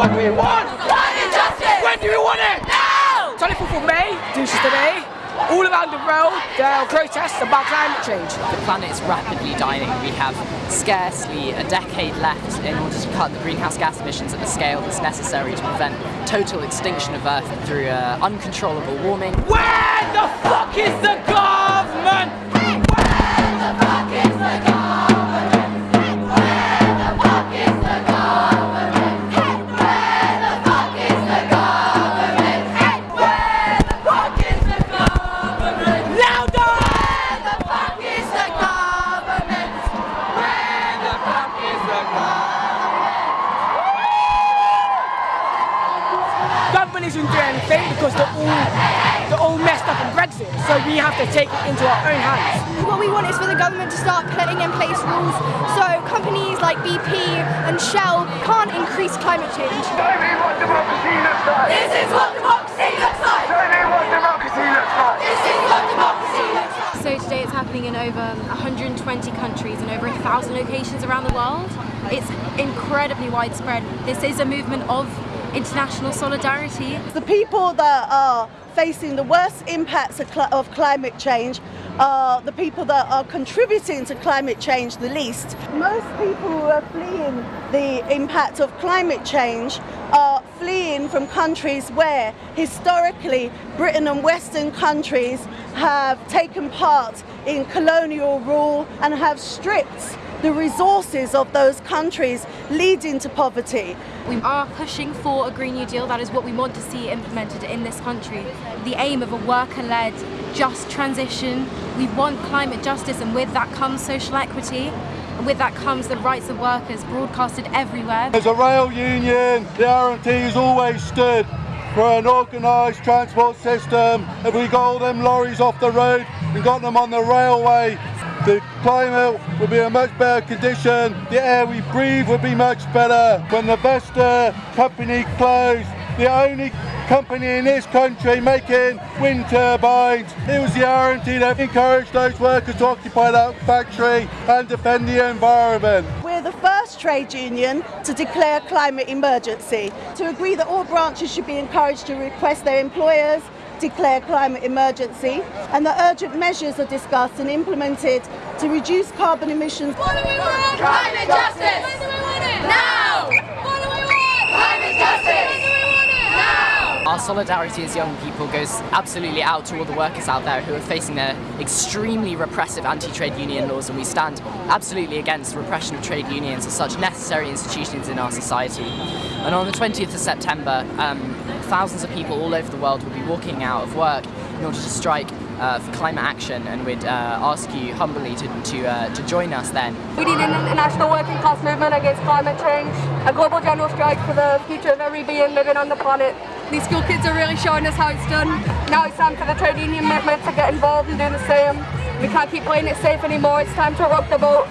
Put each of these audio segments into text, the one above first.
what we want. What injustice? When do we want it? Now. 24th of May, this is today. All around the world, there are protests about climate change. The planet is rapidly dying. We have scarcely a decade left in order to cut the greenhouse gas emissions at the scale that's necessary to prevent total extinction of Earth through uh, uncontrollable warming. Where? Because they're all they're all messed up in Brexit, so we have to take it into our own hands. What we want is for the government to start putting in place rules so companies like BP and Shell can't increase climate change. Show me what democracy looks like. This is what democracy looks like. Show me what democracy looks like. This is what democracy looks like. So today it's happening in over 120 countries and over a thousand locations around the world. It's incredibly widespread. This is a movement of international solidarity. The people that are facing the worst impacts of, cl of climate change are the people that are contributing to climate change the least. Most people who are fleeing the impact of climate change are fleeing from countries where historically Britain and Western countries have taken part in colonial rule and have stripped the resources of those countries leading to poverty. We are pushing for a Green New Deal, that is what we want to see implemented in this country. The aim of a worker-led, just transition. We want climate justice and with that comes social equity. And with that comes the rights of workers broadcasted everywhere. As a rail union, the RMT has always stood for an organised transport system. If we got all them lorries off the road and got them on the railway, the climate would be in much better condition, the air we breathe would be much better. When the Vestas company closed, the only company in this country making wind turbines, it was the RMT that encouraged those workers to occupy that factory and defend the environment. We're the first trade union to declare climate emergency, to agree that all branches should be encouraged to request their employers declare climate emergency and the urgent measures are discussed and implemented to reduce carbon emissions. What do we want? Climate justice! When do we want it? Now! What do we want? Climate justice! When do we want it? Now! Our solidarity as young people goes absolutely out to all the workers out there who are facing their extremely repressive anti-trade union laws and we stand absolutely against repression of trade unions as such necessary institutions in our society. And on the 20th of September, um, thousands of people all over the world will be walking out of work in order to strike uh, for climate action and we'd uh, ask you humbly to, to, uh, to join us then. We need an international working class movement against climate change, a global general strike for the future of every being living on the planet. These school kids are really showing us how it's done. Now it's time for the trade union movement to get involved and do the same. We can't keep playing it safe anymore, it's time to rock the boat.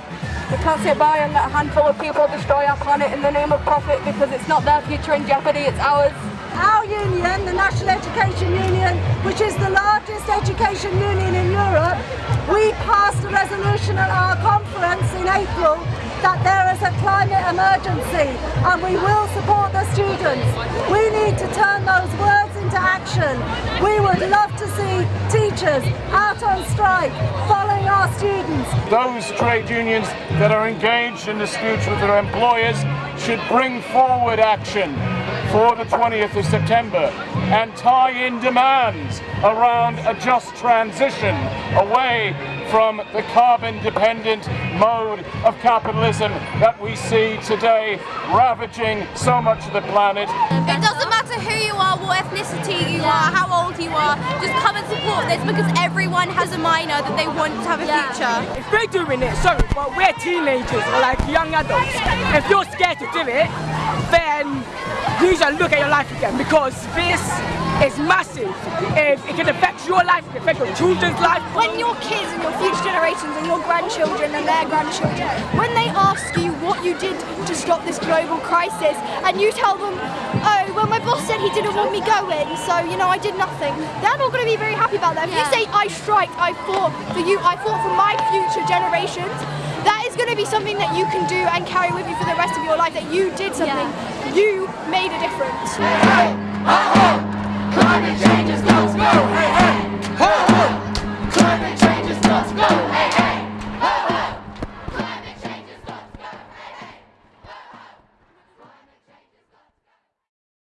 We can't sit by and let a handful of people destroy our planet in the name of profit because it's not their future in jeopardy, it's ours. Our union, the National Education Union, which is the largest education union in Europe, we passed a resolution at our conference in April that there is a climate emergency and we will support the students. We need to turn those words into action. We would love to see teachers out on strike following our students. Those trade unions that are engaged in disputes with their employers should bring forward action for the 20th of September and tie in demands around a just transition away from the carbon-dependent mode of capitalism that we see today ravaging so much of the planet. It matter who you are, what ethnicity you are, how old you are, just come and support this because everyone has a minor that they want to have a future. If we're doing it, sorry, but we're teenagers or like young adults. If you're scared to do it, then you should look at your life again because this is massive. It, it can affect your life, it can affect your children's life. When your kids and your future generations and your grandchildren and their grandchildren, when they ask you what you did to stop this global crisis and you tell them, he didn't want me going, so you know, I did nothing. They're not going to be very happy about that. If yeah. you say I strike, I fought for you, I fought for my future generations, that is going to be something that you can do and carry with you for the rest of your life, that you did something, yeah. you made a difference. Hey, hey. Climate change is nuts, go! Hey, hey. Climate change is nuts, go!